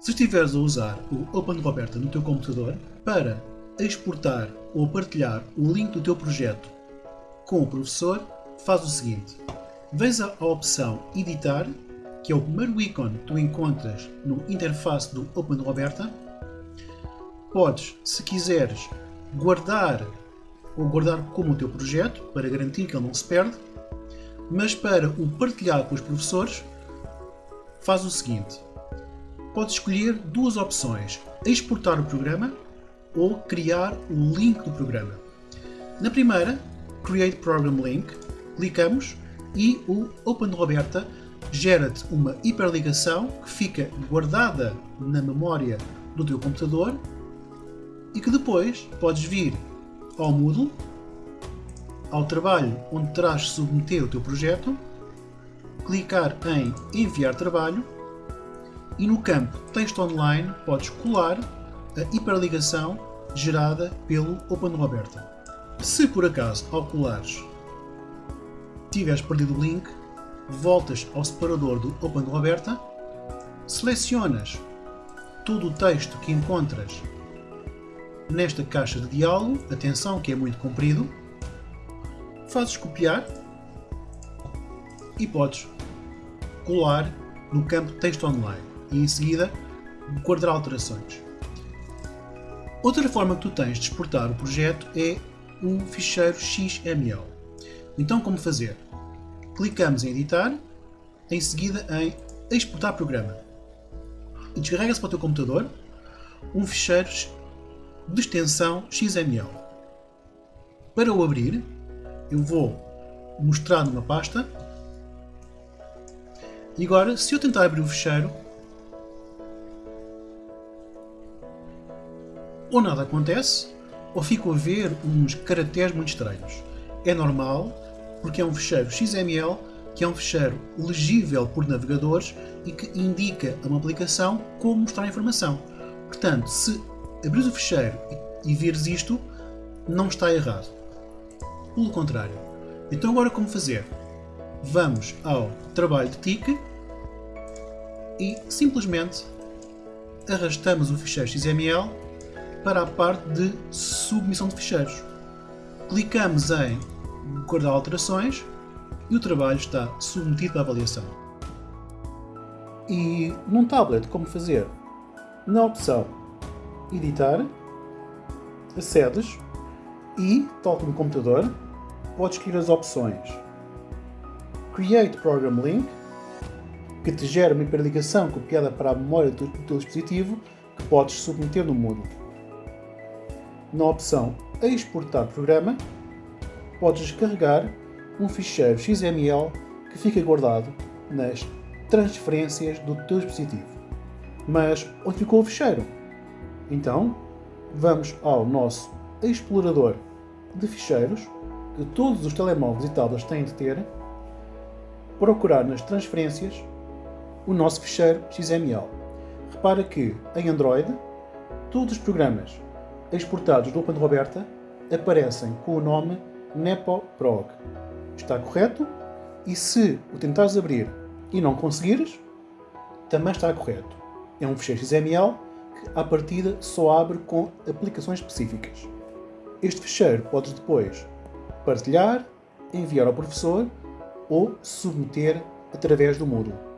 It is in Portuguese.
Se estiveres a usar o OpenRoberta no teu computador, para exportar ou partilhar o link do teu projeto com o professor, faz o seguinte. Vens à opção Editar, que é o primeiro ícone que tu encontras no interface do OpenRoberta. Podes, se quiseres, guardar ou guardar como o teu projeto, para garantir que ele não se perde, mas para o partilhar com os professores, faz o seguinte. Podes escolher duas opções, exportar o programa ou criar o link do programa. Na primeira, Create Program Link, clicamos e o OpenRoberta gera-te uma hiperligação que fica guardada na memória do teu computador e que depois podes vir ao Moodle, ao trabalho onde terás de submeter o teu projeto, clicar em Enviar trabalho e no campo Texto Online podes colar a hiperligação gerada pelo OpenRoberta. Se por acaso ao colares tiveres perdido o link, voltas ao separador do OpenRoberta, selecionas todo o texto que encontras nesta caixa de diálogo, atenção que é muito comprido, fazes copiar e podes colar no campo texto online e em seguida guardar alterações. Outra forma que tu tens de exportar o projeto é um ficheiro XML. Então como fazer? Clicamos em editar, em seguida em exportar programa. Descarrega-se para o teu computador um ficheiro de extensão XML. Para o abrir, eu vou mostrar numa pasta e agora, se eu tentar abrir o ficheiro, ou nada acontece, ou fico a ver uns caracteres muito estranhos. É normal, porque é um fecheiro XML, que é um fecheiro legível por navegadores e que indica a uma aplicação como mostrar a informação. Portanto, se abrir o fecheiro e, vires isto, não está errado. Pelo contrário. Então agora como fazer? Vamos ao trabalho de TIC e simplesmente arrastamos o ficheiro XML para a parte de submissão de ficheiros. Clicamos em guardar alterações e o trabalho está submetido para avaliação. E num tablet, como fazer? Na opção editar, acedes e, tal como no computador, podes escolher as opções Create Program Link, que te gera uma hiperligação copiada para a memória do teu dispositivo que podes submeter no Moodle. Na opção Exportar Programa, podes descarregar um ficheiro XML que fica guardado nas transferências do teu dispositivo. Mas onde ficou o ficheiro? Então, vamos ao nosso explorador de ficheiros, que todos os telemóveis e tablets têm de ter, procurar nas transferências o nosso ficheiro XML. Repara que em Android, todos os programas exportados do OpenRoberta aparecem com o nome NepoProg. Está correto? E se o tentares abrir e não conseguires, também está correto. É um ficheiro XML à partida só abre com aplicações específicas. Este fecheiro podes depois partilhar, enviar ao professor ou submeter através do Moodle.